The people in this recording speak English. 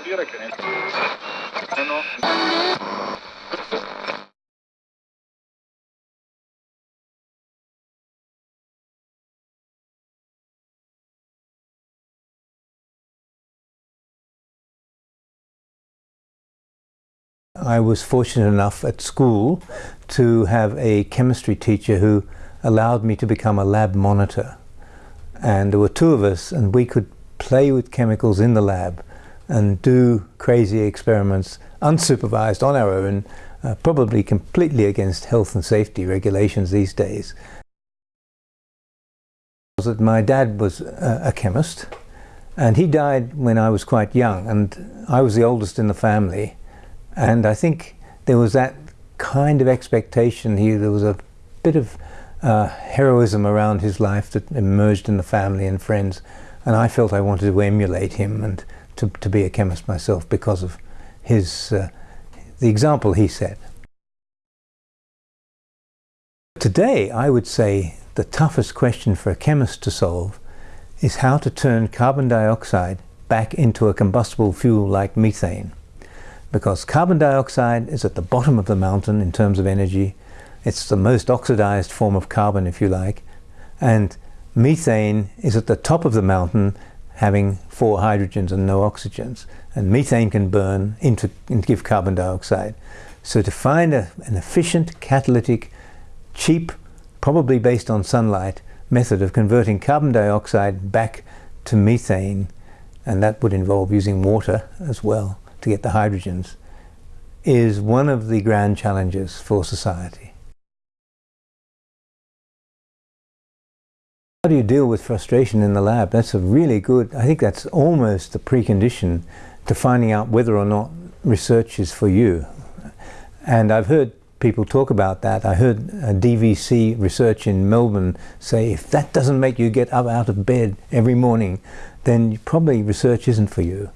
dire che ne... Eh no. I was fortunate enough at school to have a chemistry teacher who allowed me to become a lab monitor. And there were two of us and we could play with chemicals in the lab and do crazy experiments unsupervised on our own, uh, probably completely against health and safety regulations these days. That my dad was a, chemist and he died when I was quite young and I was the oldest in the family and I think there was that kind of expectation here there was a bit of uh, heroism around his life that emerged in the family and friends and I felt I wanted to emulate him and to, to be a chemist myself because of his uh, the example he set. Today I would say the toughest question for a chemist to solve is how to turn carbon dioxide back into a combustible fuel like methane. Because carbon dioxide is at the bottom of the mountain in terms of energy. It's the most oxidized form of carbon, if you like. And methane is at the top of the mountain having four hydrogens and no oxygens. And methane can burn into, and give carbon dioxide. So to find a, an efficient, catalytic, cheap, probably based on sunlight, method of converting carbon dioxide back to methane, and that would involve using water as well to get the hydrogens, is one of the grand challenges for society. How do you deal with frustration in the lab? That's a really good, I think that's almost the precondition to finding out whether or not research is for you. And I've heard people talk about that. I heard DVC research in Melbourne say if that doesn't make you get up out of bed every morning, then probably research isn't for you.